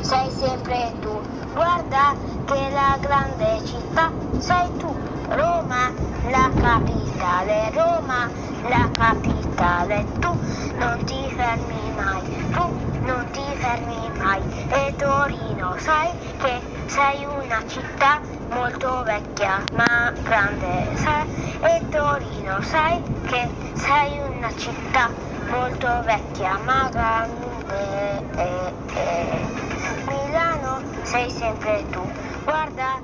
Sei sempre tu. Guarda che la grande città sei tu. Roma, la capitale, Roma, la capitale. Tu non ti fermi mai, tu non ti fermi mai. E Torino sai che sei una città molto vecchia ma grande. Sai? E Torino sai che sei una città molto vecchia ma grande. Sei sempre tu. Guarda